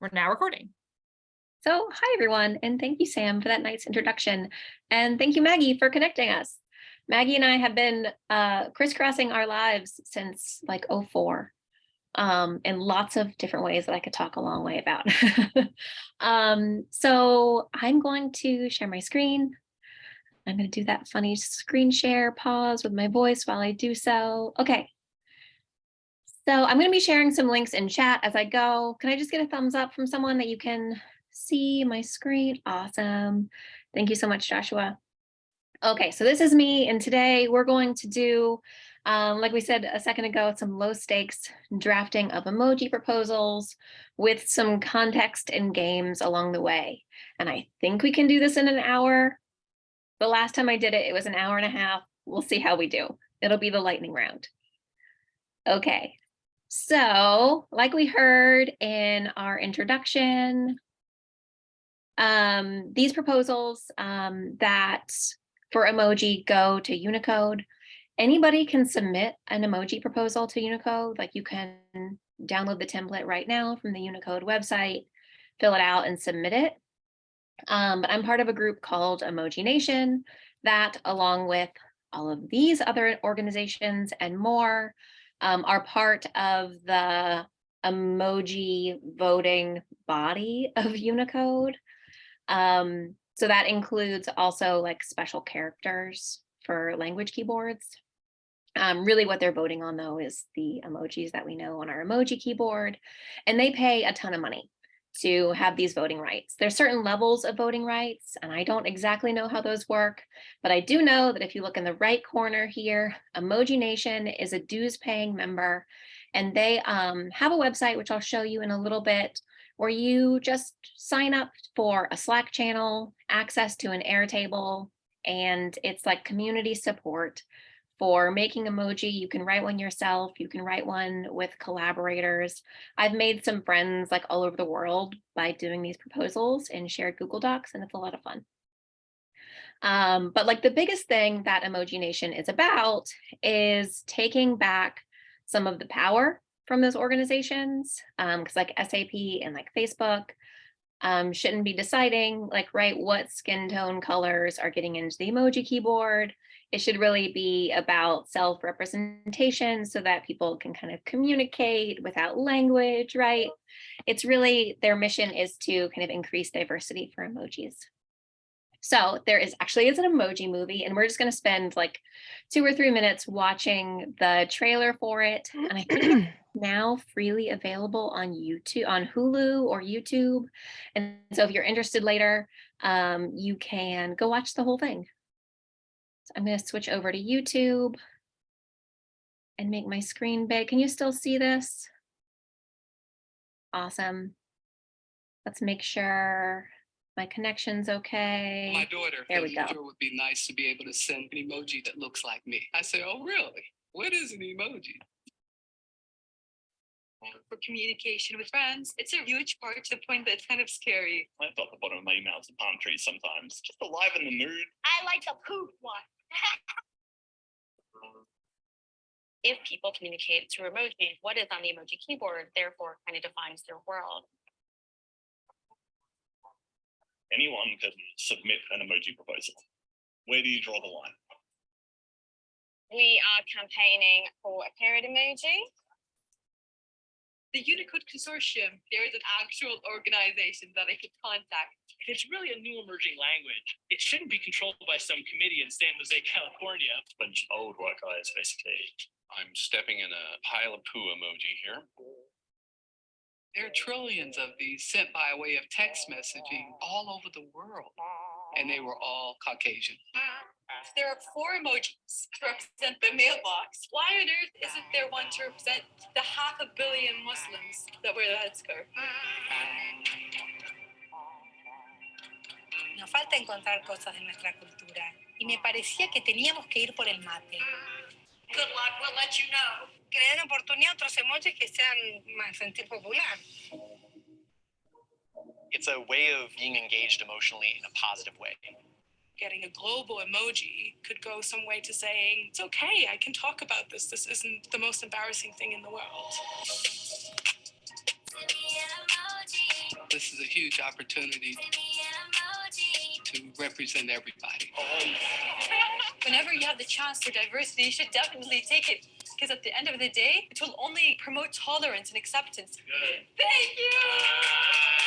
We're now recording. So hi, everyone, and thank you, Sam, for that nice introduction. And thank you, Maggie, for connecting us. Maggie and I have been uh, crisscrossing our lives since like 04 um, in lots of different ways that I could talk a long way about. um, so I'm going to share my screen. I'm going to do that funny screen share pause with my voice while I do so. Okay, so I'm going to be sharing some links in chat as I go. Can I just get a thumbs up from someone that you can see my screen? Awesome. Thank you so much, Joshua. Okay, so this is me, and today we're going to do, um, like we said a second ago, some low stakes drafting of emoji proposals with some context and games along the way. And I think we can do this in an hour. The last time I did it, it was an hour and a half. We'll see how we do. It'll be the lightning round. Okay, so like we heard in our introduction, um, these proposals um, that for emoji go to Unicode. Anybody can submit an emoji proposal to Unicode, like you can download the template right now from the Unicode website, fill it out and submit it. Um, but I'm part of a group called Emoji Nation that along with all of these other organizations and more um, are part of the emoji voting body of Unicode. Um, so that includes also like special characters for language keyboards. Um, really what they're voting on though is the emojis that we know on our emoji keyboard, and they pay a ton of money to have these voting rights. There's certain levels of voting rights, and I don't exactly know how those work, but I do know that if you look in the right corner here, Emoji Nation is a dues paying member, and they um, have a website, which I'll show you in a little bit, where you just sign up for a Slack channel, access to an Airtable, and it's like community support for making emoji. You can write one yourself. You can write one with collaborators. I've made some friends like all over the world by doing these proposals in shared Google Docs, and it's a lot of fun. Um, but like the biggest thing that Emoji Nation is about is taking back some of the power from those organizations, because um, like SAP and like Facebook um, shouldn't be deciding like, right, what skin tone colors are getting into the emoji keyboard, it should really be about self-representation so that people can kind of communicate without language, right? It's really, their mission is to kind of increase diversity for emojis. So there is actually is an emoji movie and we're just going to spend like two or three minutes watching the trailer for it. And I think now freely available on YouTube, on Hulu or YouTube. And so if you're interested later, um, you can go watch the whole thing. I'm going to switch over to YouTube and make my screen big. Can you still see this? Awesome. Let's make sure my connection's okay. My daughter there we go. It would be nice to be able to send an emoji that looks like me. I said, oh, really? What is an emoji? For communication with friends, it's a huge part to the point that it's kind of scary. I thought the bottom of my emails are palm trees sometimes, just alive in the mood. I like the poop one. If people communicate through emoji, what is on the emoji keyboard therefore kind of defines their world. Anyone can submit an emoji proposal. Where do you draw the line? We are campaigning for a period emoji. The Unicode Consortium, there is an actual organization that I could contact if it's really a new emerging language, it shouldn't be controlled by some committee in San Jose, California. A bunch of old white guys, basically. I'm stepping in a pile of poo emoji here. There are trillions of these sent by way of text messaging all over the world, and they were all Caucasian. There are four emojis to represent the mailbox. Why on earth isn't there one to represent the half a billion Muslims that wear the headscarf? Nos falta encontrar cosas de nuestra cultura y me parecía que teníamos que ir por el mate. Good luck, we'll let you know. Que le den oportunidad a otros emojis que sean más sentir popular. It's a way of being engaged emotionally in a positive way. Getting a global emoji could go some way to saying, it's okay, I can talk about this. This isn't the most embarrassing thing in the world. This is a huge opportunity to represent everybody. Whenever you have the chance for diversity, you should definitely take it. Because at the end of the day, it will only promote tolerance and acceptance. Good. Thank you.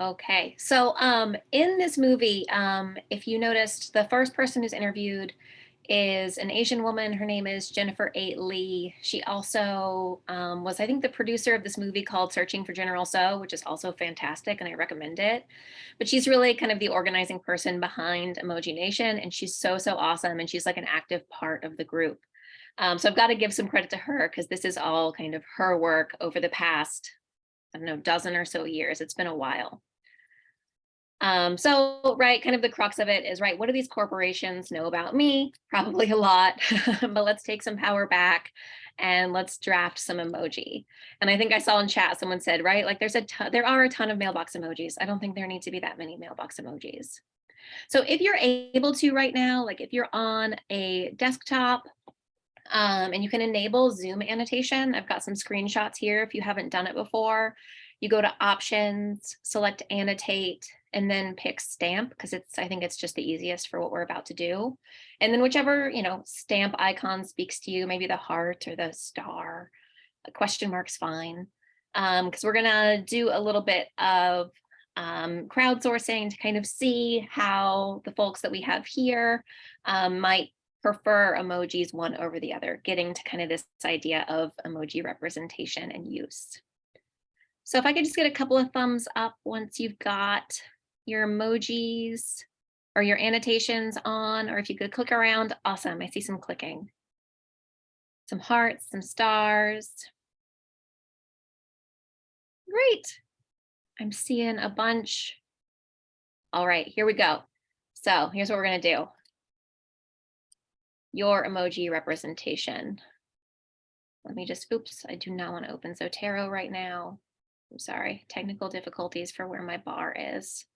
Okay, so um, in this movie, um, if you noticed, the first person who's interviewed is an Asian woman. Her name is Jennifer Eight Lee. She also um, was, I think, the producer of this movie called Searching for General Tso, which is also fantastic, and I recommend it. But she's really kind of the organizing person behind Emoji Nation, and she's so so awesome, and she's like an active part of the group. Um, so I've got to give some credit to her because this is all kind of her work over the past I don't know, dozen or so years. It's been a while. Um, so, right, kind of the crux of it is, right, what do these corporations know about me? Probably a lot, but let's take some power back and let's draft some emoji. And I think I saw in chat, someone said, right, like there's a ton, there are a ton of mailbox emojis. I don't think there need to be that many mailbox emojis. So if you're able to right now, like if you're on a desktop um, and you can enable Zoom annotation. I've got some screenshots here if you haven't done it before. You go to options, select annotate, and then pick stamp because it's I think it's just the easiest for what we're about to do. And then whichever, you know, stamp icon speaks to you, maybe the heart or the star, a question mark's fine. Um, because we're gonna do a little bit of um, crowdsourcing to kind of see how the folks that we have here um, might prefer emojis one over the other, getting to kind of this idea of emoji representation and use. So if I could just get a couple of thumbs up once you've got your emojis or your annotations on, or if you could click around, awesome, I see some clicking. Some hearts, some stars. Great, I'm seeing a bunch. All right, here we go. So here's what we're gonna do your emoji representation. Let me just, oops, I do not want to open Zotero right now. I'm sorry, technical difficulties for where my bar is.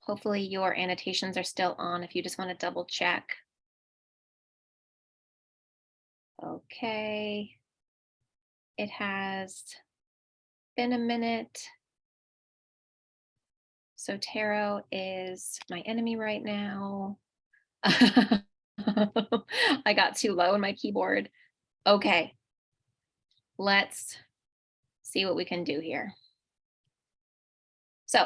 Hopefully your annotations are still on if you just want to double check. Okay. It has been a minute. Zotero is my enemy right now. I got too low in my keyboard. Okay. Let's see what we can do here. So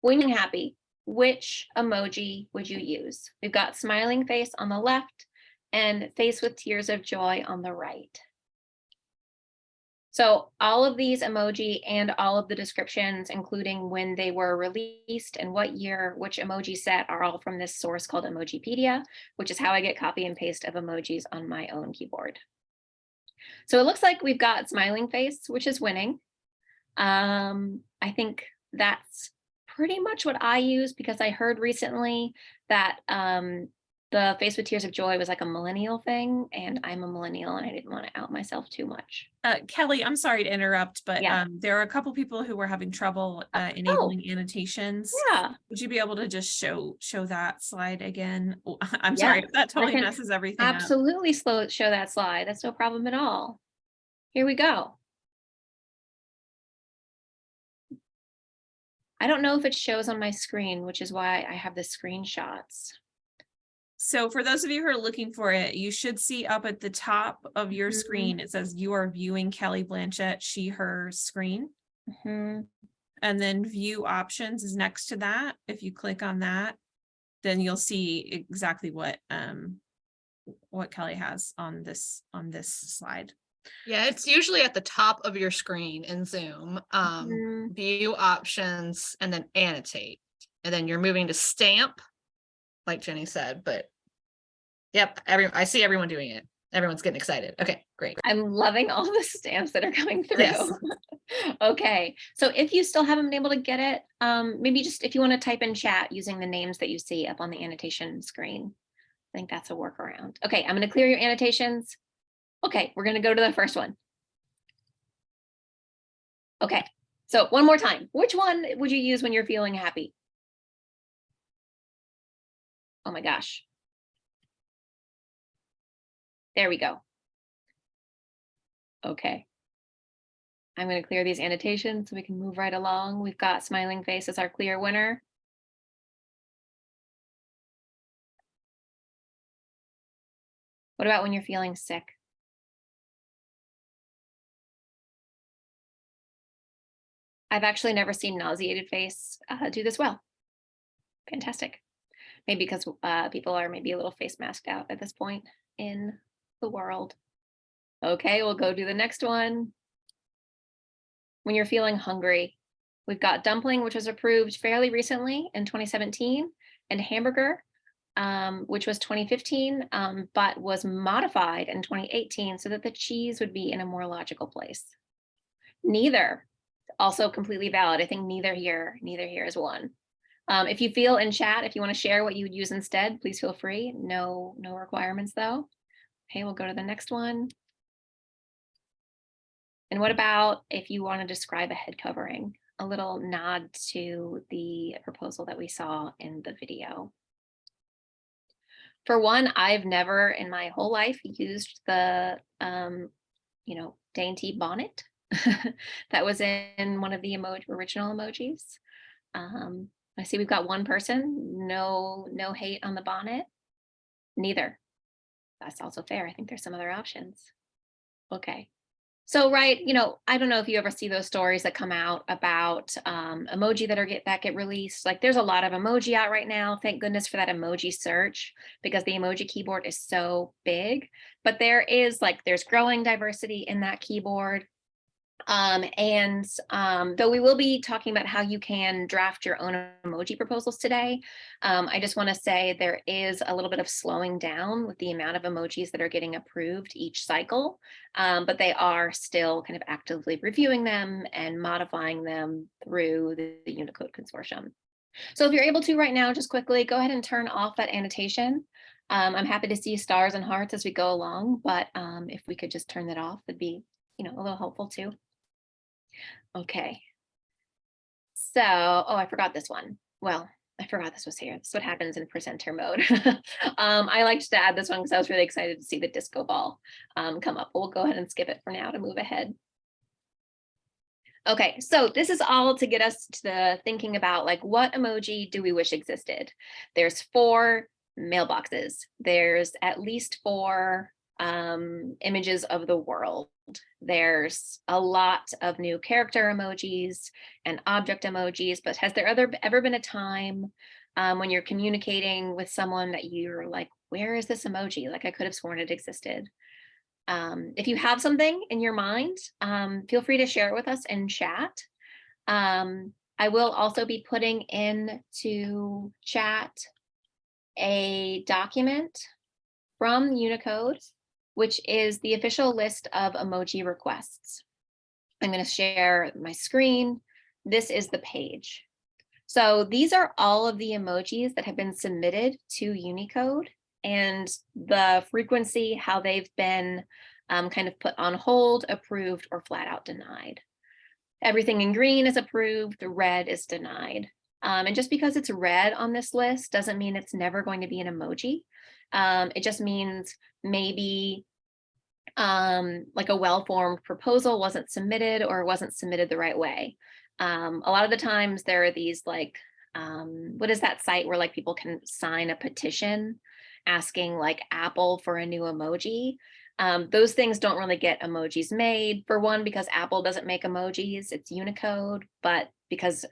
when you're happy, which emoji would you use? We've got smiling face on the left and face with tears of joy on the right. So all of these emoji and all of the descriptions, including when they were released and what year, which emoji set are all from this source called Emojipedia, which is how I get copy and paste of emojis on my own keyboard. So it looks like we've got smiling face, which is winning. Um, I think that's pretty much what I use because I heard recently that um, the face with tears of joy was like a millennial thing and I'm a millennial and I didn't want to out myself too much. Uh, Kelly, I'm sorry to interrupt, but Yeah. um, there are a couple people who were having trouble uh, enabling annotations. Yeah, Would you be able to just show show that slide again? Oh, I'm Yeah, sorry, that totally messes everything up. absolutely slow show that slide. That's no problem at all. Here we go. I don't know if it shows on my screen, which is why I have the screenshots. So for those of you who are looking for it, you should see up at the top of your Mhm. screen, it says you are viewing Kelly Blanchett, she, her screen. Mhm. And then view options is next to that. If you click on that, then you'll see exactly what um what Kelly has on this on this slide. Yeah, it's usually at the top of your screen in Zoom. Um, Mhm. view options and then annotate. And then you're moving to stamp, like Jenny said, but yep, every I see everyone doing it. Everyone's getting excited. Okay, great. I'm loving all the stamps that are coming through. Yes. okay, so if you still haven't been able to get it, um, maybe just if you want to type in chat using the names that you see up on the annotation screen. I think that's a workaround. Okay, I'm going to clear your annotations. Okay, we're going to go to the first one. Okay, so one more time. Which one would you use when you're feeling happy? Oh my gosh. There we go. Okay. I'm going to clear these annotations so we can move right along. We've got smiling face as our clear winner. What about when you're feeling sick? I've actually never seen nauseated face uh, do this well. Fantastic. Maybe because uh, people are maybe a little face masked out at this point in the world. Okay, we'll go do the next one. When you're feeling hungry, we've got dumpling, which was approved fairly recently in 2017, and hamburger, um, which was 2015, um, but was modified in 2018 so that the cheese would be in a more logical place. Neither, also completely valid. I think neither here, neither here is one. Um, if you feel in chat, if you want to share what you would use instead, please feel free. No, no requirements though. Okay, we'll go to the next one. And what about if you want to describe a head covering? A little nod to the proposal that we saw in the video. For one, I've never in my whole life used the, um, you know, dainty bonnet that was in one of the emoji, original emojis. Um, I see we've got one person, no, no hate on the bonnet. Neither. That's also fair. I think there's some other options. Okay. So, right, you know, I don't know if you ever see those stories that come out about um, emoji that are get that get released. Like there's a lot of emoji out right now. Thank goodness for that emoji search because the emoji keyboard is so big. But there is like there's growing diversity in that keyboard. Um, and um, though we will be talking about how you can draft your own emoji proposals today, um, I just want to say there is a little bit of slowing down with the amount of emojis that are getting approved each cycle, um, but they are still kind of actively reviewing them and modifying them through the, the Unicode Consortium. So if you're able to right now, just quickly go ahead and turn off that annotation. Um, I'm happy to see stars and hearts as we go along, but um, if we could just turn that off, it'd be you know, a little helpful too. Okay. So, oh, I forgot this one. Well, I forgot this was here. This is what happens in presenter mode. um, I liked to add this one because I was really excited to see the disco ball um, come up. We'll go ahead and skip it for now to move ahead. Okay, so this is all to get us to the thinking about like what emoji do we wish existed? There's four mailboxes. There's at least four um, images of the world. There's a lot of new character emojis and object emojis, but has there ever, ever been a time um, when you're communicating with someone that you're like, where is this emoji? Like I could have sworn it existed. Um, if you have something in your mind, um, feel free to share it with us in chat. Um, I will also be putting into chat a document from Unicode which is the official list of emoji requests. I'm going to share my screen. This is the page. So these are all of the emojis that have been submitted to Unicode and the frequency, how they've been um, kind of put on hold, approved, or flat out denied. Everything in green is approved, red is denied. Um, and just because it's red on this list doesn't mean it's never going to be an emoji. Um, it just means maybe um, like a well-formed proposal wasn't submitted or wasn't submitted the right way. Um, a lot of the times there are these like, um, what is that site where like people can sign a petition asking like Apple for a new emoji. Um, those things don't really get emojis made for one, because Apple doesn't make emojis, it's Unicode, but because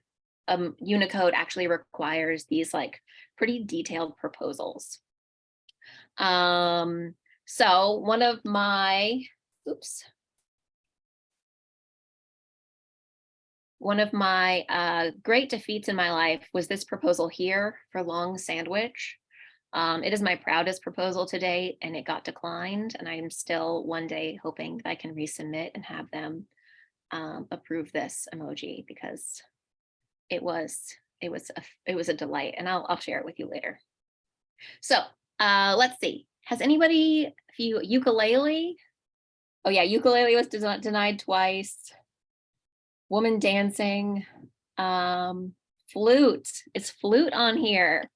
um, Unicode actually requires these like pretty detailed proposals. Um, so one of my, oops. One of my uh, great defeats in my life was this proposal here for long sandwich. Um, it is my proudest proposal to date and it got declined and I'm still one day hoping that I can resubmit and have them um, approve this emoji because it was it was a, it was a delight and I'll, I'll share it with you later. So uh, let's see. Has anybody, if you ukulele? Oh yeah, ukulele was des- denied twice. Woman dancing, um, flute. It's flute on here.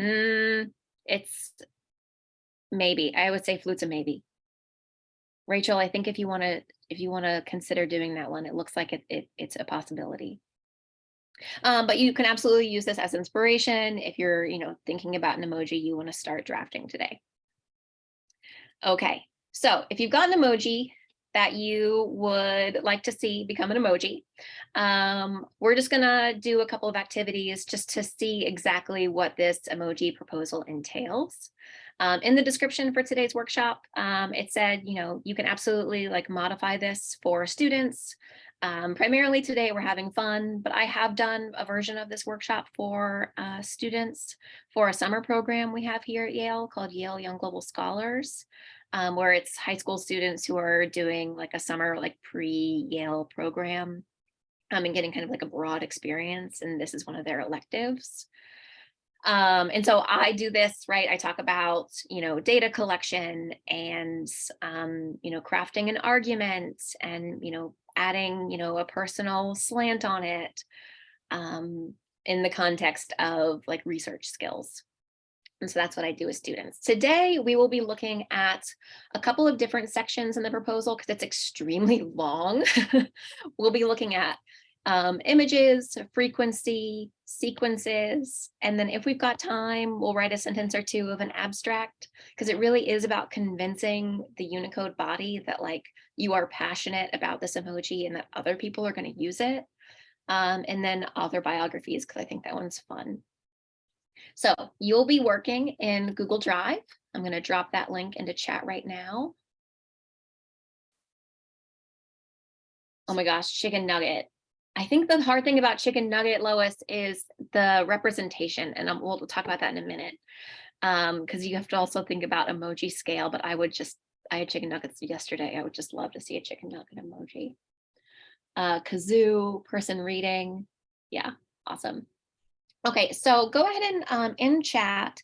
Mm, it's maybe, I would say flute's a maybe. Rachel, I think if you want to, if you want to consider doing that one, it looks like it, it it's a possibility. Um, but you can absolutely use this as inspiration if you're, you know, thinking about an emoji you want to start drafting today. Okay, so if you've got an emoji that you would like to see become an emoji, um, we're just gonna do a couple of activities just to see exactly what this emoji proposal entails. Um, in the description for today's workshop, um, it said, you know, you can absolutely like modify this for students. Um, primarily today we're having fun, but I have done a version of this workshop for uh, students for a summer program we have here at Yale called Yale Young Global Scholars, um, where it's high school students who are doing like a summer like pre-Yale program um, and getting kind of like a broad experience. And this is one of their electives. Um, and so I do this, right? I talk about, you know, data collection and, um, you know, crafting an argument and, you know, adding, you know, a personal slant on it um, in the context of like research skills. And so that's what I do with students. Today, we will be looking at a couple of different sections in the proposal because it's extremely long. we'll be looking at um, images, frequency, sequences, and then if we've got time, we'll write a sentence or two of an abstract because it really is about convincing the Unicode body that like you are passionate about this emoji and that other people are going to use it. Um, and then author biographies because I think that one's fun. So you'll be working in Google Drive. I'm going to drop that link into chat right now. Oh my gosh, chicken nugget. I think the hard thing about chicken nugget, Lois, is the representation, and I'm, we'll talk about that in a minute. Um, because you have to also think about emoji scale, but I would just, I had chicken nuggets yesterday. I would just love to see a chicken nugget emoji. Uh, kazoo, person reading. Yeah, awesome. Okay, so go ahead and um, in chat,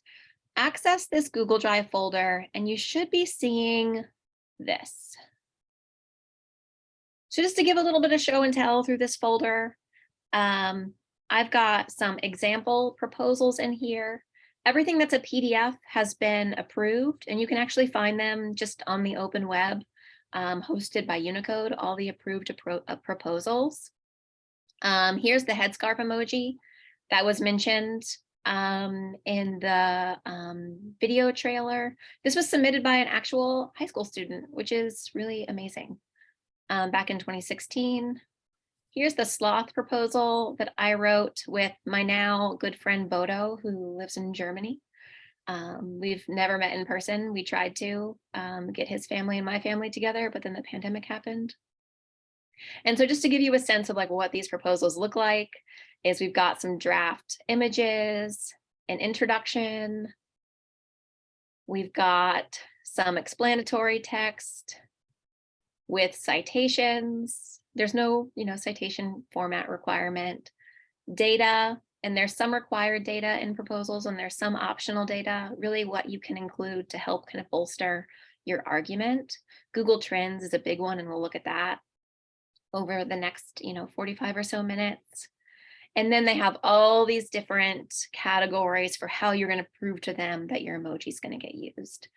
access this Google Drive folder, and you should be seeing this. So just to give a little bit of show and tell through this folder, um, I've got some example proposals in here. Everything that's a PDF has been approved, and you can actually find them just on the open web, um, hosted by Unicode, all the approved uh, proposals. Um, here's the headscarf emoji that was mentioned um, in the um, video trailer. This was submitted by an actual high school student, which is really amazing. Um, back in 2016. Here's the sloth proposal that I wrote with my now good friend Bodo, who lives in Germany. Um, we've never met in person. We tried to um, get his family and my family together, but then the pandemic happened. And so just to give you a sense of like what these proposals look like, is we've got some draft images, an introduction. We've got some explanatory text with citations. There's no, you know, citation format requirement, data, and there's some required data in proposals and there's some optional data, really what you can include to help kind of bolster your argument. Google Trends is a big one and we'll look at that over the next, you know, 45 or so minutes. And then they have all these different categories for how you're going to prove to them that your emoji is going to get used.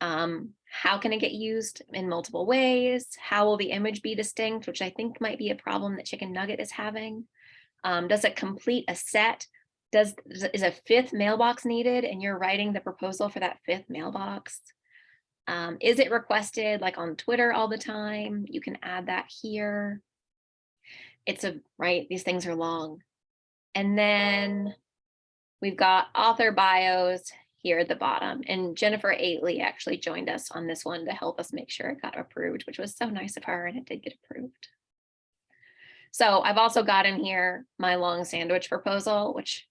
Um, how can it get used in multiple ways? How will the image be distinct, which I think might be a problem that Chicken Nugget is having? Um, does it complete a set? Does is a fifth mailbox needed and you're writing the proposal for that fifth mailbox? Um, is it requested like on Twitter all the time? You can add that here. It's a, right, these things are long. And then we've got author bios here at the bottom. And Jennifer Eight Lee actually joined us on this one to help us make sure it got approved, which was so nice of her and it did get approved. So I've also got in here my long sandwich proposal, which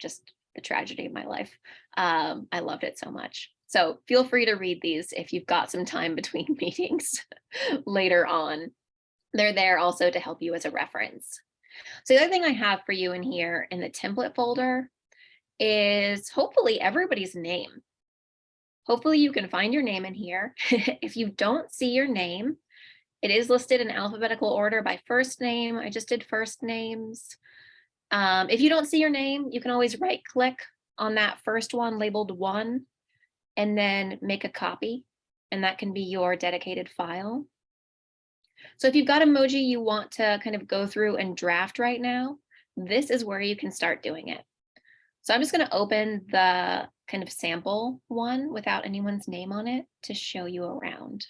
just the tragedy of my life. Um, I loved it so much. So feel free to read these if you've got some time between meetings later on. They're there also to help you as a reference. So the other thing I have for you in here in the template folder is hopefully everybody's name. Hopefully you can find your name in here. if you don't see your name, it is listed in alphabetical order by first name. I just did first names. Um, if you don't see your name, you can always right click on that first one labeled one and then make a copy and that can be your dedicated file. So if you've got emoji you want to kind of go through and draft right now, this is where you can start doing it. So I'm just going to open the kind of sample one without anyone's name on it to show you around.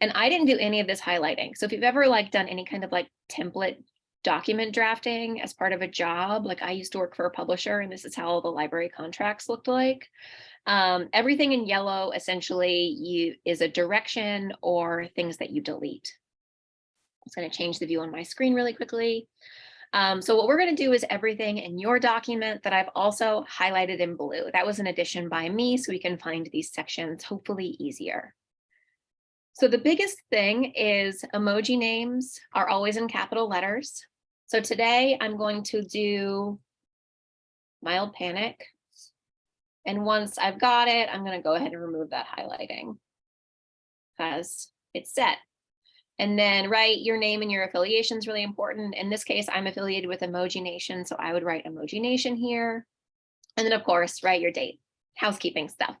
And I didn't do any of this highlighting. So if you've ever like done any kind of like template document drafting as part of a job, like I used to work for a publisher and this is how the library contracts looked like. Um, everything in yellow essentially you is a direction or things that you delete. I'm just going to change the view on my screen really quickly. Um, so what we're going to do is everything in your document that I've also highlighted in blue. That was an addition by me, so we can find these sections hopefully easier. So the biggest thing is emoji names are always in capital letters. So today I'm going to do mild panic. And once I've got it, I'm going to go ahead and remove that highlighting because it's set. And then write your name and your affiliation is really important. In this case, I'm affiliated with Emoji Nation, so I would write Emoji Nation here. And then of course, write your date, housekeeping stuff.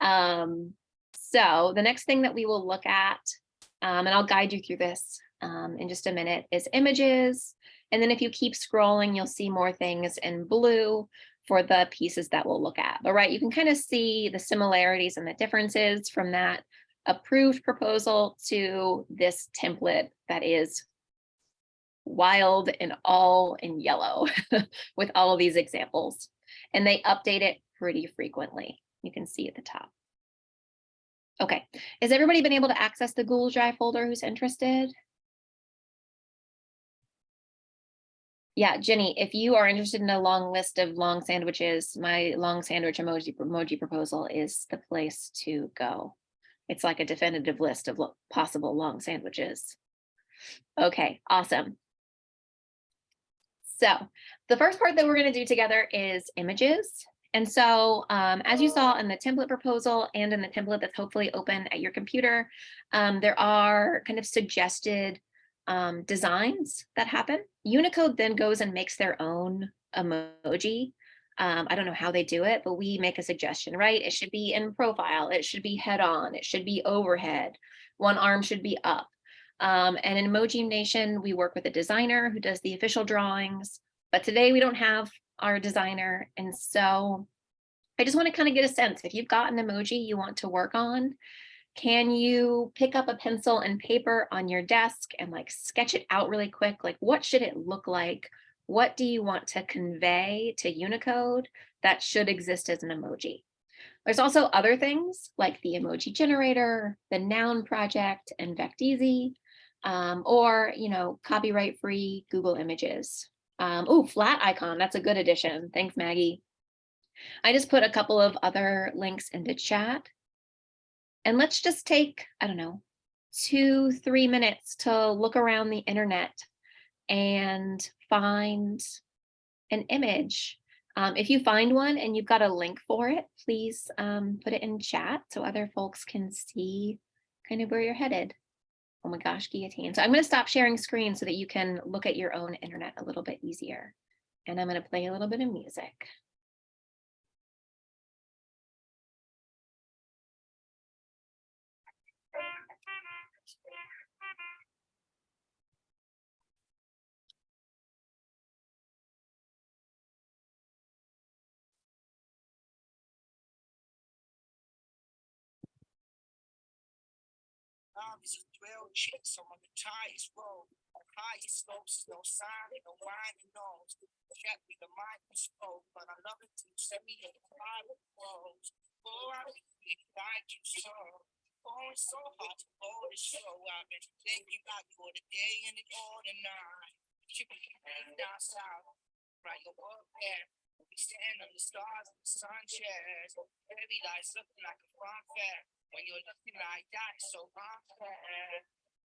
Um, so the next thing that we will look at, um, and I'll guide you through this um, in just a minute, is images. And then if you keep scrolling, you'll see more things in blue for the pieces that we'll look at. But right, you can kind of see the similarities and the differences from that approved proposal to this template that is wild and all in yellow with all of these examples. And they update it pretty frequently. You can see at the top. Okay, has everybody been able to access the Google Drive folder who's interested? Yeah, Jenny, if you are interested in a long list of long sandwiches, my long sandwich emoji, emoji proposal is the place to go. It's like a definitive list of possible long sandwiches. Okay, awesome. So the first part that we're going to do together is images. And so um, as you saw in the template proposal and in the template that's hopefully open at your computer, um, there are kind of suggested um, designs that happen. Unicode then goes and makes their own emoji. Um, I don't know how they do it, but we make a suggestion, right? It should be in profile. It should be head on. It should be overhead. One arm should be up. Um, and in Emoji Nation, we work with a designer who does the official drawings. But today we don't have our designer. And so I just want to kind of get a sense if you've got an emoji you want to work on, can you pick up a pencil and paper on your desk and like sketch it out really quick? Like what should it look like? What do you want to convey to Unicode that should exist as an emoji? There's also other things like the emoji generator, the noun project, and Vecteezy, um, or, you know, copyright free Google images. Um, oh, Flaticon, that's a good addition. Thanks, Maggie. I just put a couple of other links into chat. And let's just take, I don't know, two, three minutes to look around the internet and find an image. Um, if you find one and you've got a link for it, please um, put it in chat so other folks can see kind of where you're headed. Oh my gosh, guillotine. So I'm going to stop sharing screen so that you can look at your own internet a little bit easier. And I'm going to play a little bit of music. Obviously, 12 chicks on the tightest road. On highest slopes, no sign, no winding nose. Check me the microscope, but I love it to set me the private clothes. Oh, I really like you so. Oh, it's so hard to go to show. I've been thinking about you all the day and all the night. You be down south, right? Your work there. We stand on the stars and the sun shares. Heavy looking like a fun fair. When you're looking like that, it's so unfair.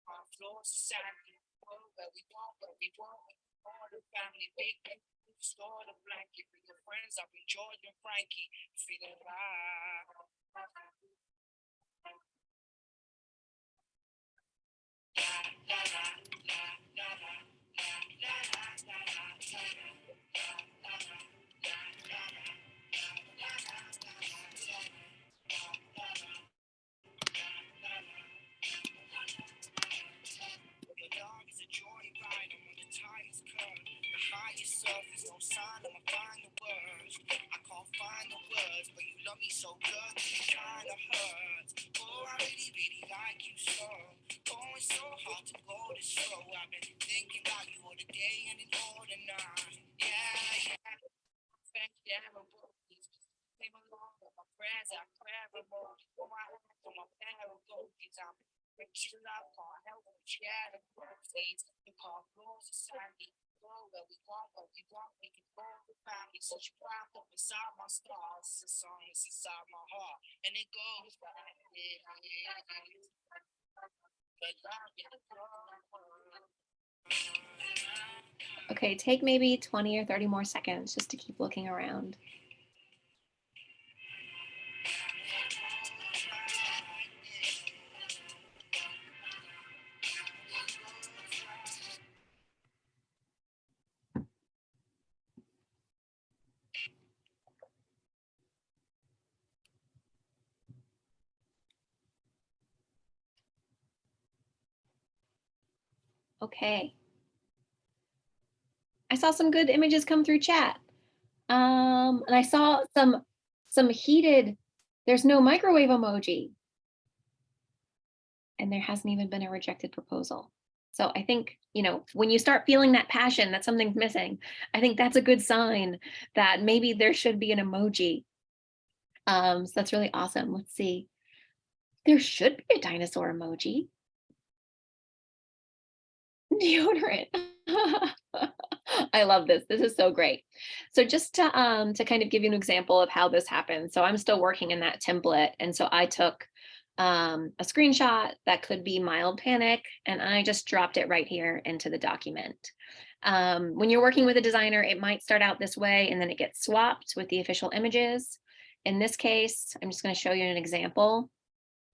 Our floors are sandy. Where we want, where we want. All the family, big store the blanket with your friends up in George and Frankie. Feeling right. Sign, I'ma find the words. I can't find the words, but you love me so good, it kinda hurts. Oh, I really, really like you so. Oh, Going so hard to go this slow. I've been thinking about you all the day and then all the night. Yeah, yeah. Thank you, Came along with my friends, I grab a more. Oh, I have to my go, cause I'm rich love, can't help but share the birthdays. You can't close society. We we we can inside my stars. A song, it's inside my heart. And it goes is. Okay, take maybe 20 or 30 more seconds just to keep looking around. Okay. I saw some good images come through chat. Um, and I saw some, some heated, there's no microwave emoji. And there hasn't even been a rejected proposal. So I think, you know, when you start feeling that passion that something's missing, I think that's a good sign that maybe there should be an emoji. Um, so that's really awesome. Let's see. There should be a dinosaur emoji. Deodorant. I love this. This is so great. So just to um to kind of give you an example of how this happens. So I'm still working in that template. And so I took um, a screenshot that could be mild panic, and I just dropped it right here into the document. Um, when you're working with a designer, it might start out this way and then it gets swapped with the official images. In this case, I'm just going to show you an example.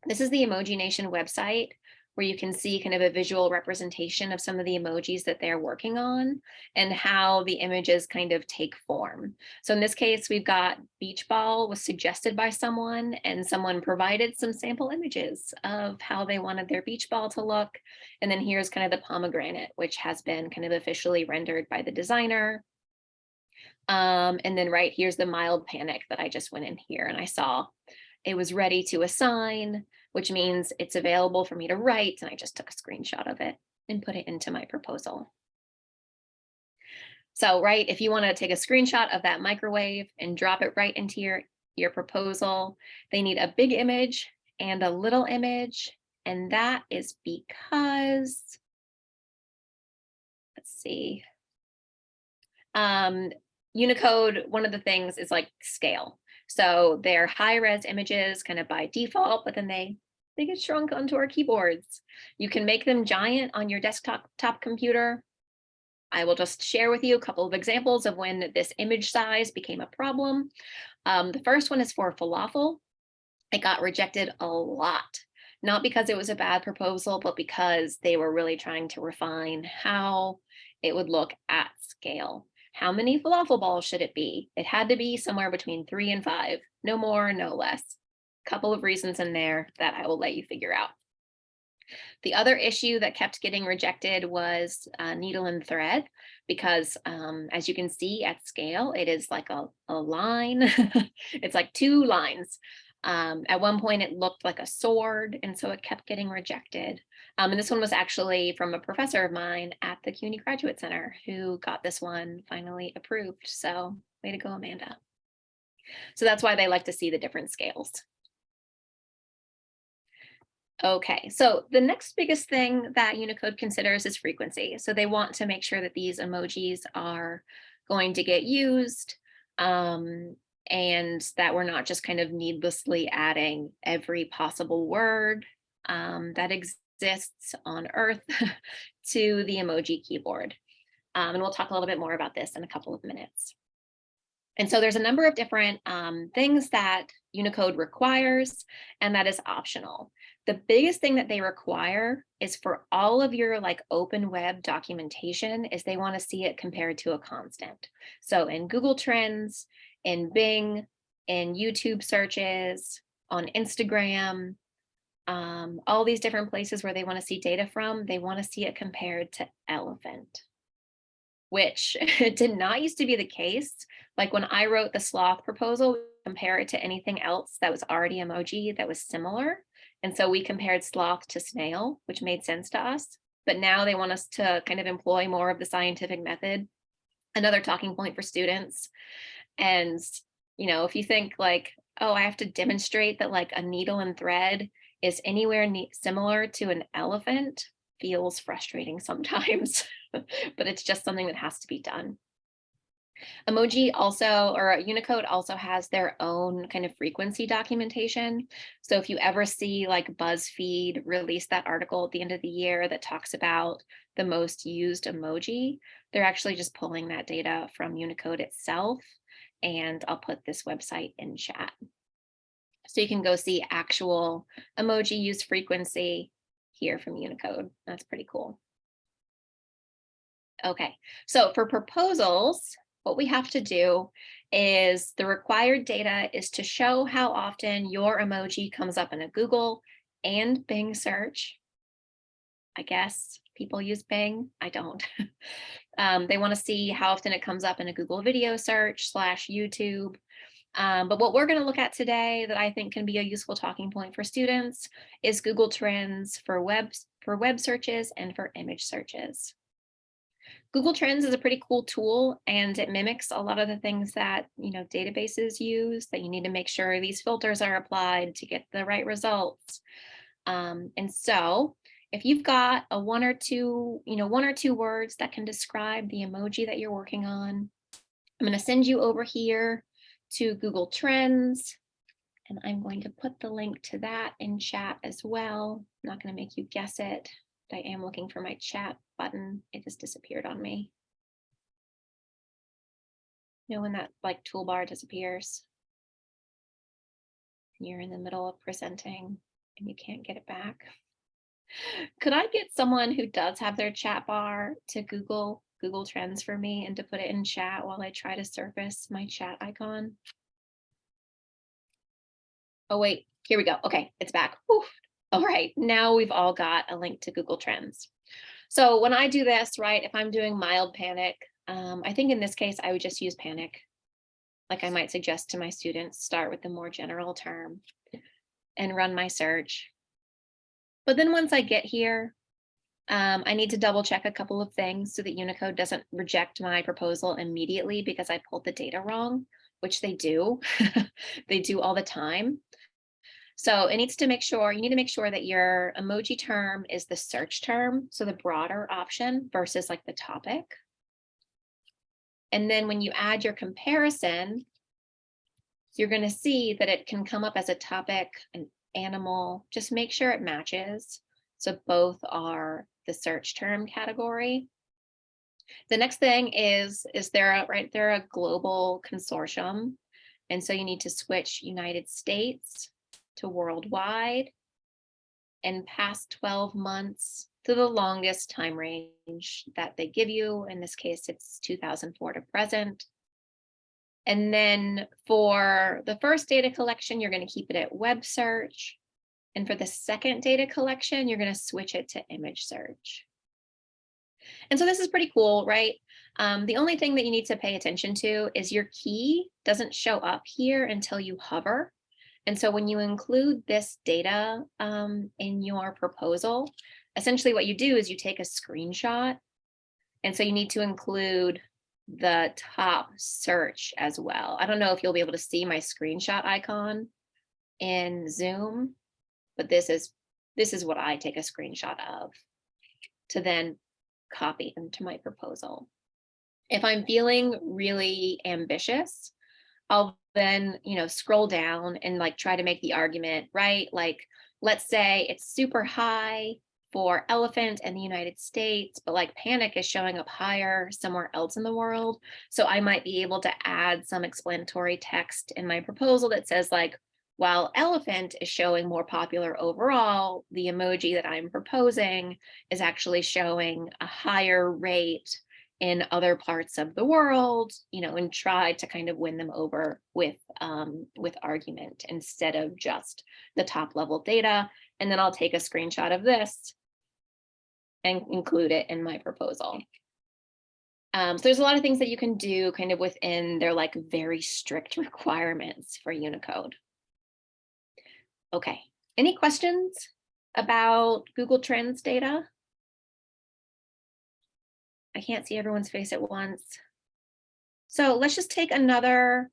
This is the Emoji Nation website where you can see kind of a visual representation of some of the emojis that they're working on and how the images kind of take form. So in this case, we've got beach ball was suggested by someone and someone provided some sample images of how they wanted their beach ball to look. And then here's kind of the pomegranate, which has been kind of officially rendered by the designer. Um, and then right here's the mild panic that I just went in here and I saw it was ready to assign which means it's available for me to write. And I just took a screenshot of it and put it into my proposal. So, right, if you want to take a screenshot of that microwave and drop it right into your, your proposal, they need a big image and a little image. And that is because, let's see, um, Unicode, one of the things is like scale. So they're high res images kind of by default, but then they they get shrunk onto our keyboards. You can make them giant on your desktop top computer. I will just share with you a couple of examples of when this image size became a problem. Um, the first one is for falafel. It got rejected a lot, not because it was a bad proposal, but because they were really trying to refine how it would look at scale. How many falafel balls should it be? It had to be somewhere between three and five, no more, no less couple of reasons in there that I will let you figure out. The other issue that kept getting rejected was uh, needle and thread, because um, as you can see at scale, it is like a, a line. it's like two lines. Um, at one point, it looked like a sword, and so it kept getting rejected. Um, and this one was actually from a professor of mine at the CUNY Graduate Center who got this one finally approved. So way to go, Amanda. So that's why they like to see the different scales. Okay, so the next biggest thing that Unicode considers is frequency. So they want to make sure that these emojis are going to get used um, and that we're not just kind of needlessly adding every possible word um, that exists on Earth to the emoji keyboard. Um, and we'll talk a little bit more about this in a couple of minutes. And so there's a number of different um, things that Unicode requires, and that is optional. The biggest thing that they require is for all of your like open web documentation is they want to see it compared to a constant. So in Google Trends, in Bing, in YouTube searches, on Instagram, um, all these different places where they want to see data from, they want to see it compared to elephant. which did not used to be the case. Like when I wrote the sloth proposal, compare it to anything else that was already emoji that was similar. And so we compared sloth to snail, which made sense to us. But now they want us to kind of employ more of the scientific method. Another talking point for students. And, you know, if you think like, oh, I have to demonstrate that like a needle and thread is anywhere similar to an elephant feels frustrating sometimes, but it's just something that has to be done. Emoji also, or Unicode also has their own kind of frequency documentation. So if you ever see like BuzzFeed release that article at the end of the year that talks about the most used emoji, they're actually just pulling that data from Unicode itself. And I'll put this website in chat. So you can go see actual emoji use frequency here from Unicode. That's pretty cool. Okay, so for proposals, what we have to do is the required data is to show how often your emoji comes up in a Google and Bing search. I guess people use Bing, I don't. um, they want to see how often it comes up in a Google video search slash YouTube. Um, but what we're going to look at today that I think can be a useful talking point for students is Google Trends for web, for web searches and for image searches. Google Trends is a pretty cool tool and it mimics a lot of the things that you know databases use that you need to make sure these filters are applied to get the right results. Um, and so if you've got a one or two, you know, one or two words that can describe the emoji that you're working on, I'm going to send you over here to Google Trends. And I'm going to put the link to that in chat as well. I'm not going to make you guess it. I am looking for my chat button. It just disappeared on me. You know when that like toolbar disappears? and You're in the middle of presenting and you can't get it back. Could I get someone who does have their chat bar to Google Google Trends for me and to put it in chat while I try to surface my chat icon? Oh, wait, here we go. Okay, it's back. All right, now we've all got a link to Google Trends. So when I do this, right, if I'm doing mild panic, um, I think in this case, I would just use panic. Like I might suggest to my students, start with the more general term and run my search. But then once I get here, um, I need to double check a couple of things so that Unicode doesn't reject my proposal immediately because I pulled the data wrong, which they do. they do all the time. So it needs to make sure, you need to make sure that your emoji term is the search term, so the broader option versus like the topic. And then when you add your comparison, you're going to see that it can come up as a topic, an animal, just make sure it matches. So both are the search term category. The next thing is, is there a, right, they're a global consortium. And so you need to switch United States to worldwide and past 12 months to the longest time range that they give you. In this case, it's 2004 to present. And then for the first data collection, you're going to keep it at web search. And for the second data collection, you're going to switch it to image search. And so this is pretty cool, right? Um, the only thing that you need to pay attention to is your key doesn't show up here until you hover. And so when you include this data um, in your proposal, essentially what you do is you take a screenshot. And so you need to include the top search as well. I don't know if you'll be able to see my screenshot icon in Zoom, but this is this is what I take a screenshot of to then copy into my proposal. If I'm feeling really ambitious, I'll then, you know, scroll down and like try to make the argument, right? Like, let's say it's super high for elephant in the United States, but like panic is showing up higher somewhere else in the world. So I might be able to add some explanatory text in my proposal that says like, while elephant is showing more popular overall, the emoji that I'm proposing is actually showing a higher rate in other parts of the world, you know, and try to kind of win them over with um, with argument instead of just the top level data. And then I'll take a screenshot of this and include it in my proposal. Um, so there's a lot of things that you can do kind of within their like very strict requirements for Unicode. Okay, any questions about Google Trends data? I can't see everyone's face at once. So let's just take another,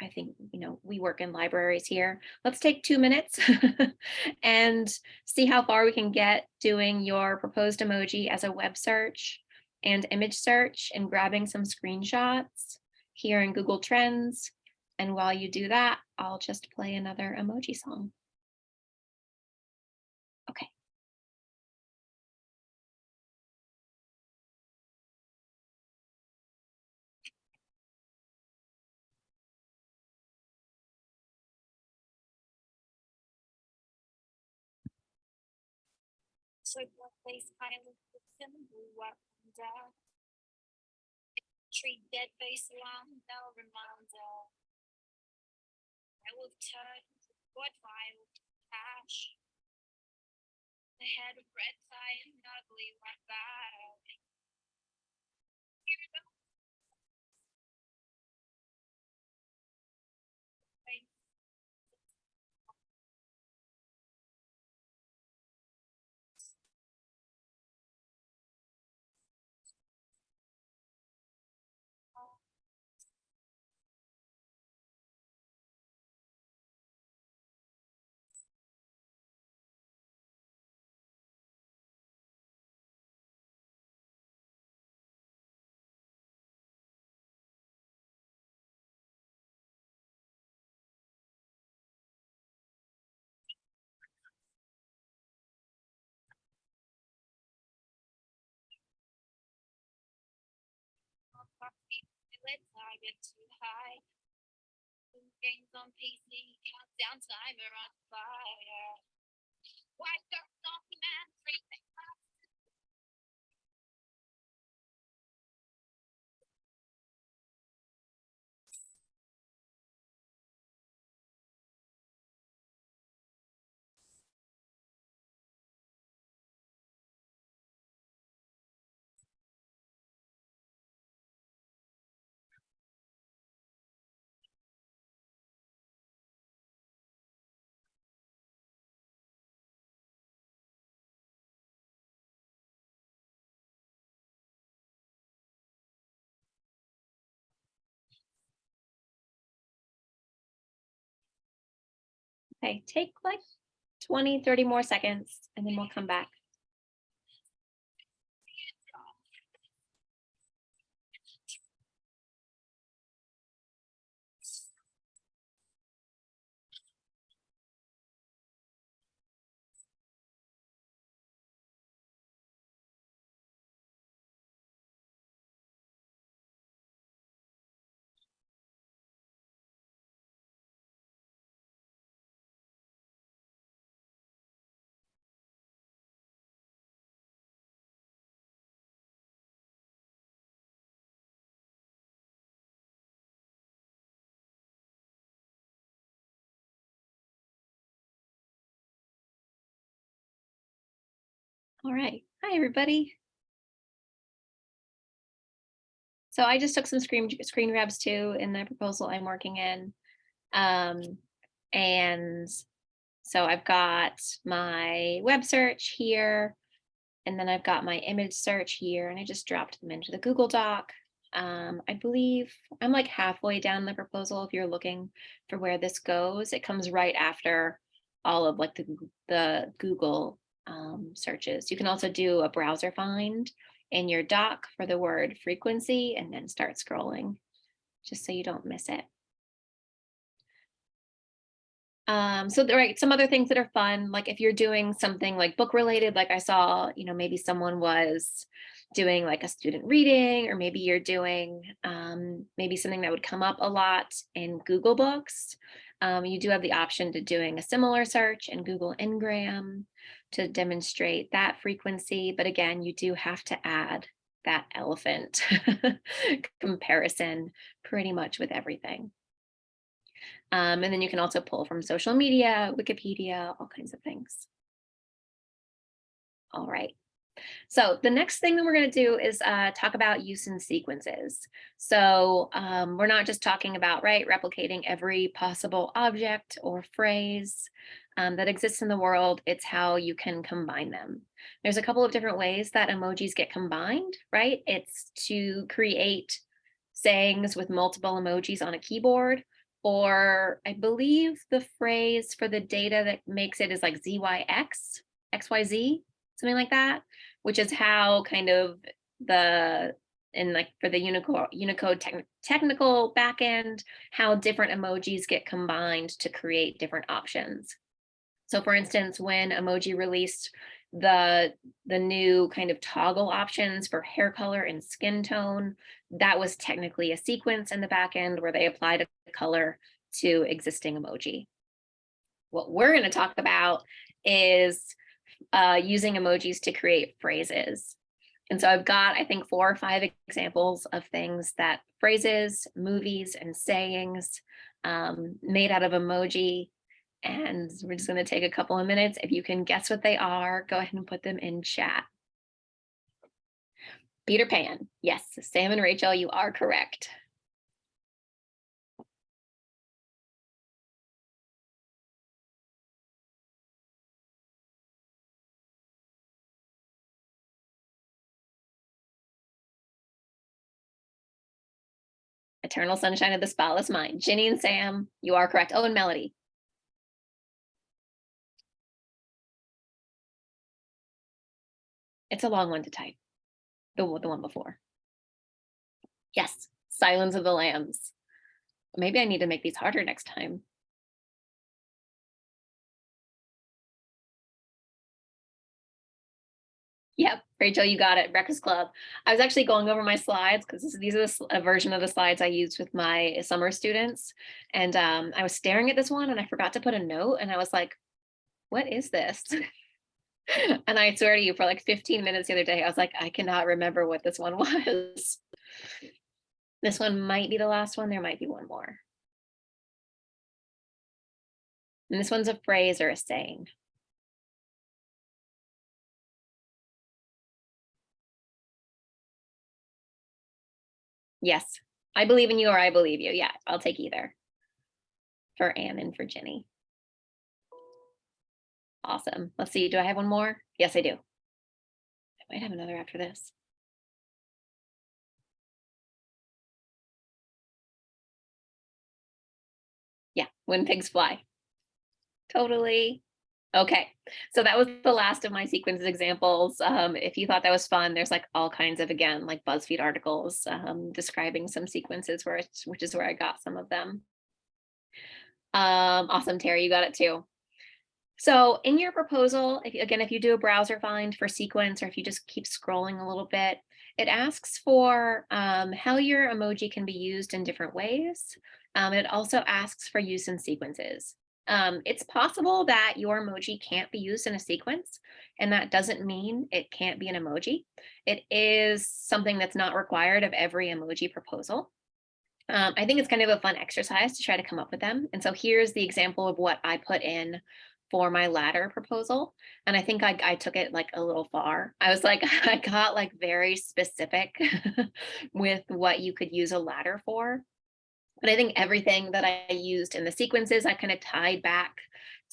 I think, you know, we work in libraries here. Let's take two minutes and see how far we can get doing your proposed emoji as a web search and image search and grabbing some screenshots here in Google Trends. And while you do that, I'll just play another emoji song. What place kind of symbol what down. Uh, Tree dead face alarm, no reminder. Uh, I will turn what file cash. The head of red tie and ugly white bag. Let's not get too high. Games on PC, countdown timer on fire. White girl, document, freezing. Okay, take like 20, 30 more seconds and then we'll come back. All right. Hi, everybody. So I just took some screen screen grabs too in the proposal I'm working in. Um, and so I've got my web search here, and then I've got my image search here, and I just dropped them into the Google Doc. Um, I believe I'm like halfway down the proposal. If you're looking for where this goes, it comes right after all of like the, the Google um, searches. You can also do a browser find in your doc for the word frequency and then start scrolling just so you don't miss it. Um, so there are some other things that are fun, like if you're doing something like book related, like I saw, you know, maybe someone was doing like a student reading, or maybe you're doing um, maybe something that would come up a lot in Google Books. Um, you do have the option to doing a similar search in Google Ngram to demonstrate that frequency. But again, you do have to add that elephant comparison pretty much with everything. Um, and then you can also pull from social media, Wikipedia, all kinds of things. All right. So the next thing that we're going to do is uh, talk about use in sequences. So um, we're not just talking about, right, replicating every possible object or phrase um, that exists in the world. It's how you can combine them. There's a couple of different ways that emojis get combined, right? It's to create sayings with multiple emojis on a keyboard, or I believe the phrase for the data that makes it is like ZYX, XYZ, something like that, which is how kind of the in like for the Unicode Unicode tech, technical backend, how different emojis get combined to create different options. So for instance, when emoji released the the new kind of toggle options for hair color and skin tone, that was technically a sequence in the back end where they applied a color to existing emoji. What we're going to talk about is uh, using emojis to create phrases. And so I've got, I think, four or five examples of things that phrases, movies, and sayings um, made out of emoji. And we're just going to take a couple of minutes. If you can guess what they are, go ahead and put them in chat. Peter Pan. Yes, Sam and Rachel, you are correct. Eternal Sunshine of the Spotless Mind. Ginny and Sam, you are correct. Oh, and Melody. It's a long one to type. The, one- the one before. Yes, Silence of the Lambs. Maybe I need to make these harder next time. Yep, Rachel, you got it. Breakfast Club. I was actually going over my slides because these are a version of the slides I used with my summer students. And um, I was staring at this one and I forgot to put a note and I was like, what is this? and I swear to you, for like 15 minutes the other day, I was like, I cannot remember what this one was. This one might be the last one. There might be one more. And this one's a phrase or a saying. Yes, I believe in you or I believe you. Yeah, I'll take either. For Anne and for Ginny. Awesome. Let's see. Do I have one more? Yes, I do. I might have another after this. Yeah, when pigs fly. Totally. Okay, so that was the last of my sequences examples. Um, if you thought that was fun, there's like all kinds of, again, like BuzzFeed articles um, describing some sequences where which is where I got some of them. Um, awesome, Terry, you got it too. So in your proposal, if, again, if you do a browser find for sequence, or if you just keep scrolling a little bit, it asks for um, how your emoji can be used in different ways. Um, it also asks for use in sequences. Um, it's possible that your emoji can't be used in a sequence, and that doesn't mean it can't be an emoji. It is something that's not required of every emoji proposal. Um, I think it's kind of a fun exercise to try to come up with them. And so here's the example of what I put in for my ladder proposal. And I think I, I took it like a little far. I was like, I got like very specific with what you could use a ladder for. But I think everything that I used in the sequences, I kind of tied back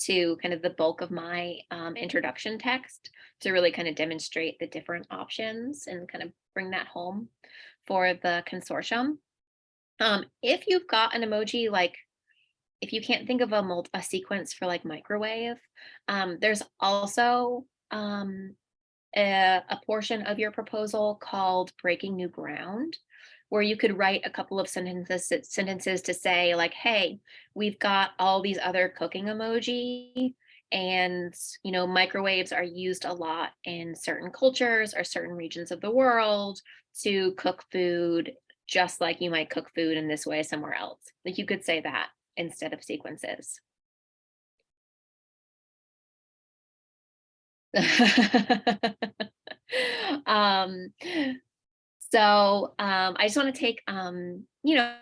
to kind of the bulk of my um, introduction text to really kind of demonstrate the different options and kind of bring that home for the consortium. Um, if you've got an emoji like if you can't think of a, mul- a sequence for like microwave, um, there's also um, a, a portion of your proposal called breaking new ground, where you could write a couple of sentences sentences to say like, hey, we've got all these other cooking emoji and you know microwaves are used a lot in certain cultures or certain regions of the world to cook food just like you might cook food in this way somewhere else. Like you could say that instead of sequences. um, so um, I just want to take, um, you know,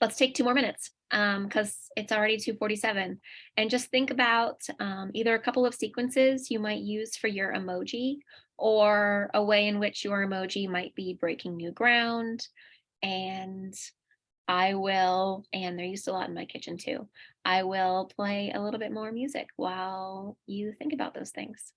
let's take two more minutes because it's already 247 and just think about um, either a couple of sequences you might use for your emoji or a way in which your emoji might be breaking new ground. And I will, and they're used a lot in my kitchen too. I will play a little bit more music while you think about those things.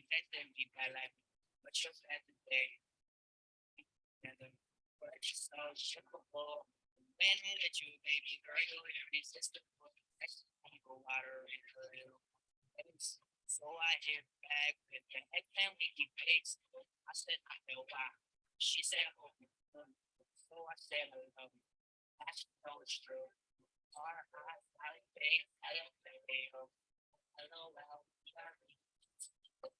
She texted me by like, what's your plan today? And then, but she saw shippable. When did you, baby girl, you irresistible. People water in her little. face. So I hit back with the family debates. I said, I know why. She said, oh, so I said, I love you. That's it's true. Our eyes, I think, I don't think they. Hello, well, sorry. This week. So.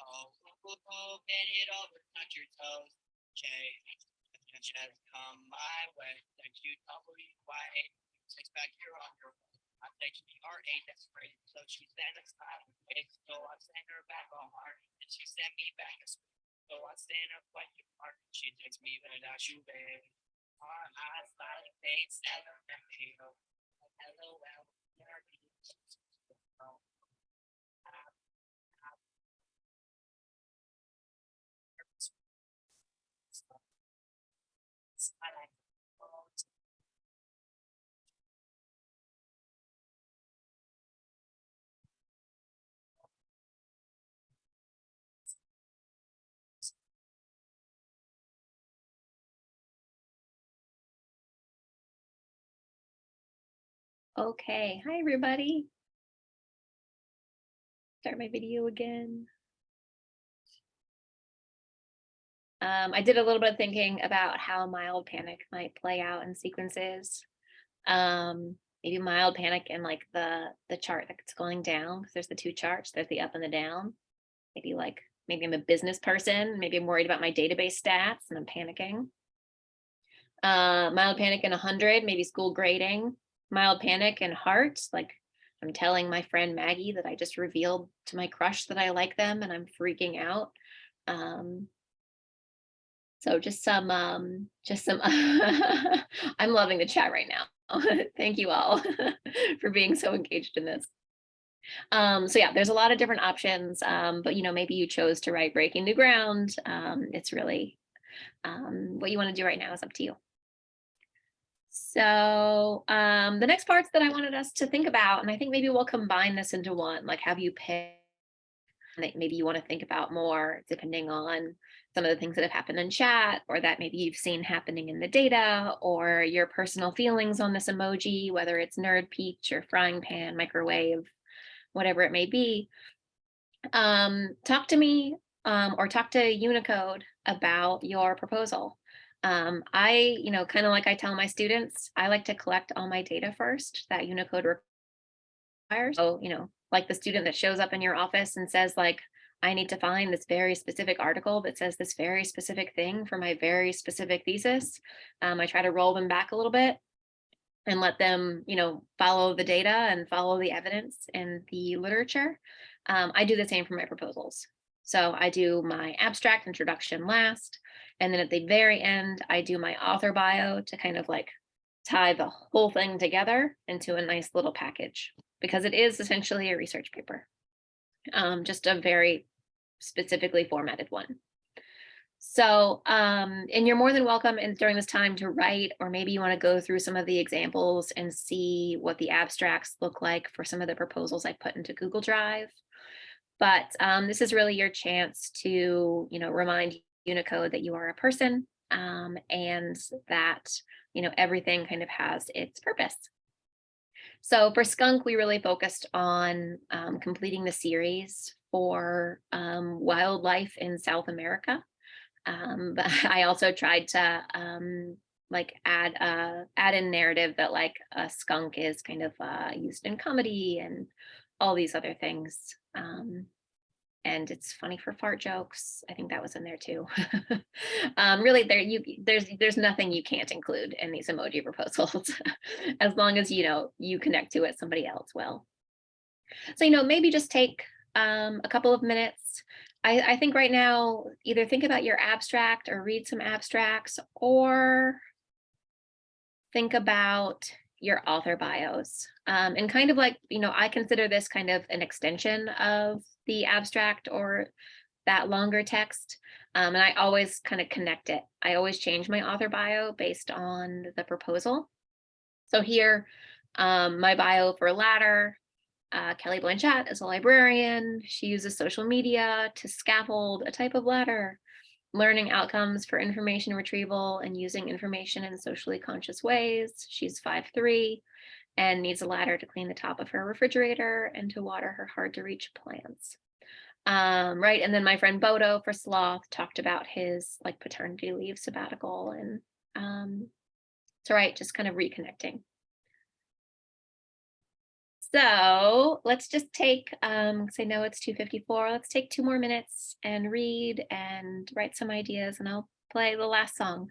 Oh, oh, oh, bend it over, touch your toes. Jay, just come my way. Thank you, W Y A. Six back here on your. I think she R A, that's great. So she sent us out. So I sent her back on heart, and she sent me back a script. So I stand up like you are. She takes me without you, babe. Our eyes, smiling face, hello, hello, hello, Okay, hi everybody. Start my video again. Um, I did a little bit of thinking about how mild panic might play out in sequences. Um, maybe mild panic in like the the chart that's going down, because there's the two charts, there's the up and the down. Maybe like, maybe I'm a business person, maybe I'm worried about my database stats and I'm panicking. Uh, mild panic in 100, maybe school grading, mild panic and heart, like I'm telling my friend Maggie that I just revealed to my crush that I like them and I'm freaking out. Um, so just some, um, just some, I'm loving the chat right now. Thank you all for being so engaged in this. Um, so yeah, there's a lot of different options, um, but you know, maybe you chose to write breaking new ground. Um, it's really um, what you want to do right now is up to you. So um, the next parts that I wanted us to think about, and I think maybe we'll combine this into one, like have you pick that maybe you want to think about more depending on some of the things that have happened in chat or that maybe you've seen happening in the data or your personal feelings on this emoji, whether it's nerd peach or frying pan, microwave, whatever it may be. Um, talk to me um, or talk to Unicode about your proposal. Um, I, you know, kind of like I tell my students, I like to collect all my data first that Unicode requires. So, you know, like the student that shows up in your office and says like, I need to find this very specific article that says this very specific thing for my very specific thesis. Um, I try to roll them back a little bit and let them, you know, follow the data and follow the evidence and the literature. Um, I do the same for my proposals. So I do my abstract introduction last, and then at the very end, I do my author bio to kind of like tie the whole thing together into a nice little package. because it is essentially a research paper. Um, just a very specifically formatted one. So, um, and you're more than welcome in during this time to write, or maybe you want to go through some of the examples and see what the abstracts look like for some of the proposals I put into Google Drive. But um, this is really your chance to, you know, remind Unicode that you are a person um, and that, you know, everything kind of has its purpose. So for Skunk, we really focused on um, completing the series for um, wildlife in South America. Um, but I also tried to um, like add uh, add in narrative that like a skunk is kind of uh, used in comedy and all these other things. Um, and it's funny for fart jokes. I think that was in there too. um, really, there you there's there's nothing you can't include in these emoji proposals, as long as you know you connect to it somebody else will. So you know maybe just take um, a couple of minutes. I, I think right now either think about your abstract or read some abstracts or think about your author bios um, and kind of like you know I consider this kind of an extension of the abstract or that longer text. Um, and I always kind of connect it. I always change my author bio based on the proposal. So here, um, my bio for Ladder, uh, Kelly Blanchat is a librarian. She uses social media to scaffold a type of ladder, learning outcomes for information retrieval and using information in socially conscious ways. She's 5'3", and needs a ladder to clean the top of her refrigerator and to water her hard to reach plants. Um, right, and then my friend Bodo for Sloth talked about his like paternity leave sabbatical and um, so right, just kind of reconnecting. So let's just take, um, say no, it's 254. Let's take two more minutes and read and write some ideas and I'll play the last song.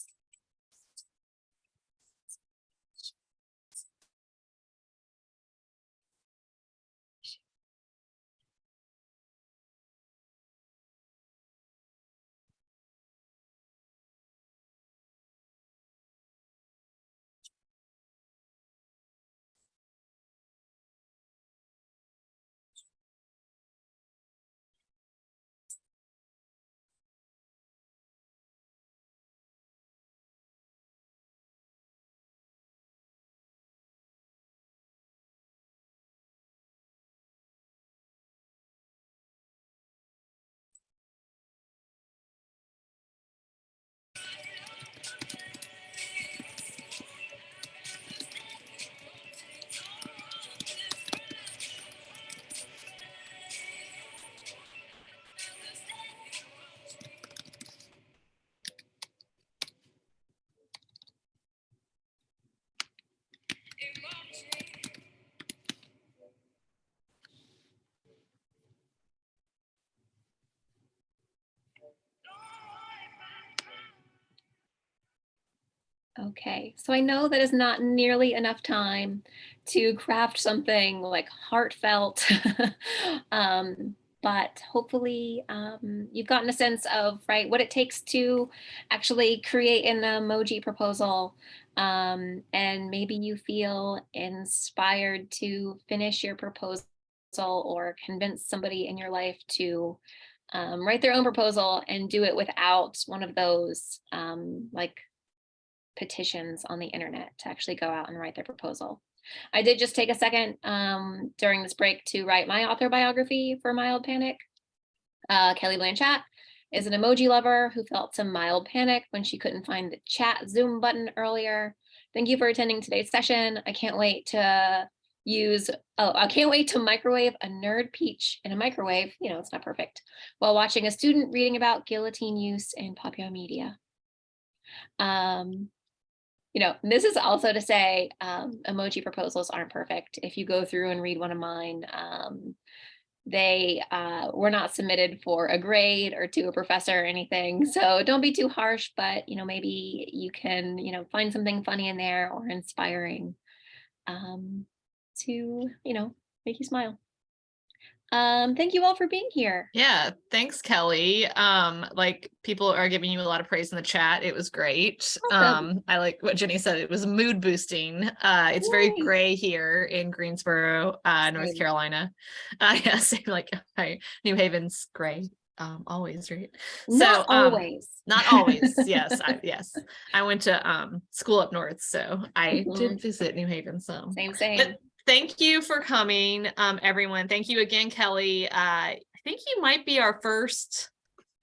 Okay, so I know that is not nearly enough time to craft something like heartfelt. um, but hopefully um, you've gotten a sense of right what it takes to actually create an emoji proposal. Um, and maybe you feel inspired to finish your proposal or convince somebody in your life to um, write their own proposal and do it without one of those um, like petitions on the internet to actually go out and write their proposal. I did just take a second um, during this break to write my author biography for Mild Panic. Uh, Kelly Blanchat is an emoji lover who felt some mild panic when she couldn't find the chat Zoom button earlier. Thank you for attending today's session. I can't wait to use, oh, I can't wait to microwave a nerd peach in a microwave, you know, it's not perfect, while watching a student reading about guillotine use in popular media. Um, you know, this is also to say um, emoji proposals aren't perfect. If you go through and read one of mine, um, they uh, were not submitted for a grade or to a professor or anything. So don't be too harsh, but you know, maybe you can, you know, find something funny in there or inspiring um, to, you know, make you smile. Um, thank you all for being here. Yeah, thanks, Kelly. Um, like people are giving you a lot of praise in the chat. It was great. Awesome. Um, I like what Jenny said. It was mood boosting. Uh, it's very gray here in Greensboro, uh, North Same. Carolina. Uh, yeah, same like hi, New Haven's gray. Um, always right. Not um, always. Not always. yes, I, yes. I went to um school up north, so I Mhm. did visit New Haven. So Same, same. but thank you for coming, um, everyone. Thank you again, Kelly. Uh, I think you might be our first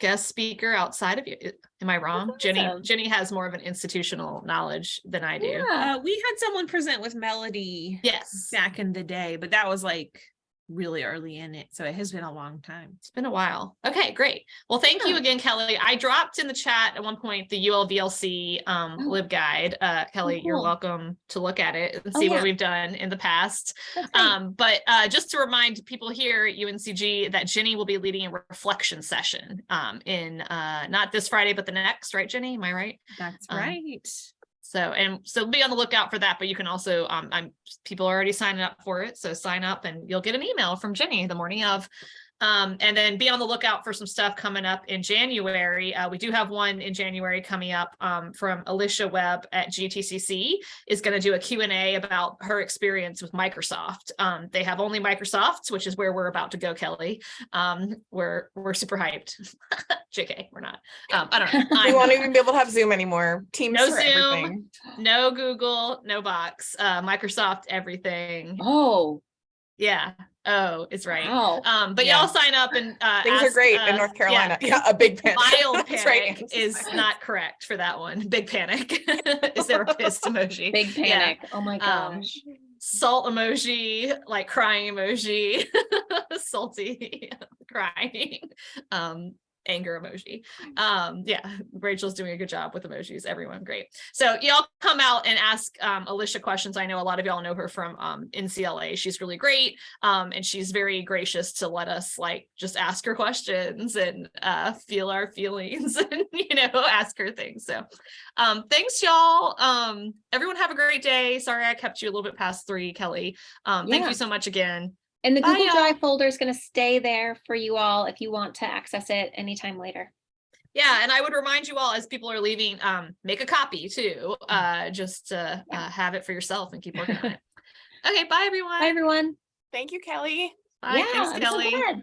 guest speaker outside of you. Am I wrong? Jenny, awesome. Jenny has more of an institutional knowledge than I do. Yeah. Uh, we had someone present with Melody Yes, back in the day, but that was like really early in it. So it has been a long time. it's been a while. Okay, great. Well, thank you again, Kelly. I dropped in the chat at one point the ULVLC um, Oh. lib guide. Uh, Kelly, you're welcome to look at it and Oh, see what we've done in the past. Um, but uh, just to remind people here at UNCG that Jenny will be leading a reflection session um, in uh, not this Friday, but the next, right, Jenny? Am I right? That's Um, right. So, and so be on the lookout for that, but you can also, um, I'm, people are already signing up for it. So sign up and you'll get an email from Jenny the morning of. Um, and then be on the lookout for some stuff coming up in January. Uh, we do have one in January coming up um, from Alicia Webb at GTCC is going to do a Q and A about her experience with Microsoft. Um, they have only Microsofts, which is where we're about to go, Kelly. Um, we're, we're super hyped. JK, we're not. Um, I don't know. We I'm won't even be able to have Zoom anymore. Teams No Zoom. everything. No Google, no Box, uh, Microsoft, everything. Oh, Yeah. Oh, it's right. wow. Um, but Yeah. y'all sign up and uh, Things are great uh, in North Carolina. Yeah, a big panic. Mild That's right, panic is not correct for that one. Big panic is there a pissed emoji. Big Yeah. panic. Oh my Um, gosh. Salt emoji, like crying emoji, salty crying, um, anger emoji. Um, yeah, Rachel's doing a good job with emojis. Everyone, great. So y'all come out and ask um, Alicia questions. I know a lot of y'all know her from um, NCLA. She's really great, um, and she's very gracious to let us like just ask her questions and uh, feel our feelings and you know ask her things. So um, thanks y'all. Um, everyone have a great day. Sorry I kept you a little bit past three, Kelly. Um, thank you so much again. And the Bye, Google y'all. Drive folder is going to stay there for you all if you want to access it anytime later. Yeah, and I would remind you all as people are leaving, um, make a copy too, uh, just to Yeah. uh, have it for yourself and keep working on it. Okay, bye everyone. Bye, everyone. Thank you, Kelly. Bye, yeah, thanks, I'm so Kelly. glad.